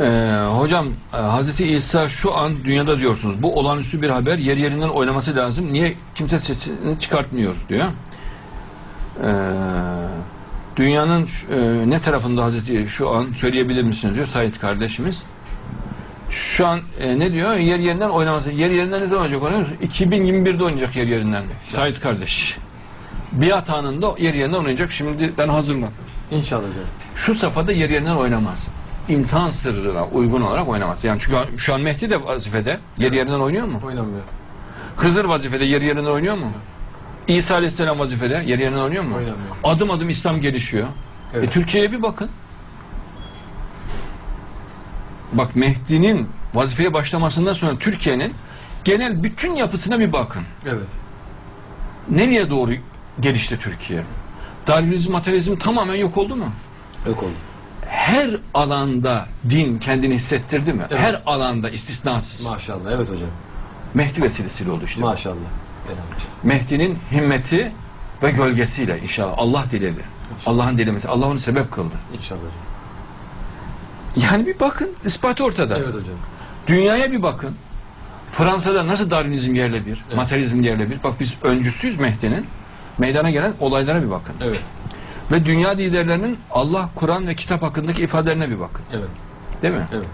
Ee, hocam e, Hazreti İsa şu an dünyada diyorsunuz. Bu olağanüstü bir haber. Yer yerinden oynaması lazım. Niye kimse sesini çıkartmıyor diyor. Ee, dünyanın e, ne tarafında Hazreti şu an söyleyebilir misiniz diyor Said kardeşimiz. Şu an e, ne diyor? Yer yerinden oynaması. Yer yerinden ne zaman oynayacak oynuyor musun? 2021'de oynayacak yer yerinden. Said kardeş. Biat anında yer yerinden oynayacak. Şimdiden hazırlan. İnşallah. Şu safhada yer yerinden oynamaz. İmtihan sırrına uygun olarak oynamaz. Yani çünkü şu an Mehdi de vazifede yer yerinden oynuyor mu? Oynamıyor. Hızır vazifede yer yerinden oynuyor mu? İsa Aleyhisselam vazifede yer yerinden oynuyor mu? Oynamıyor. Adım adım İslam gelişiyor. Evet. E, Türkiye'ye bir bakın. Bak Mehdi'nin vazifeye başlamasından sonra Türkiye'nin genel bütün yapısına bir bakın. Evet. Nereye doğru gelişti Türkiye? Darwinizm, materyalizm tamamen yok oldu mu? Yok oldu. Her alanda din kendini hissettirdi mi? Evet. Her alanda istisnasız. Maşallah. Evet hocam. Mehdi vesilesiyle oldu işte. Maşallah. Elhamdülillah. Mehdi'nin himmeti ve gölgesiyle inşallah Allah diledi. Allah'ın dilemesi. Allah onu sebep kıldı. İnşallah. Yani bir bakın ispatı ortada. Evet hocam. Dünyaya bir bakın. Fransa'da nasıl Darwinizm yerle bir, Evet. materyalizm yerle bir. Bak biz öncüsüyüz Mehdi'nin. Meydana gelen olaylara bir bakın. Evet. Ve dünya liderlerinin Allah, Kur'an ve kitap hakkındaki ifadelerine bir bakın. Evet. Değil mi? Evet.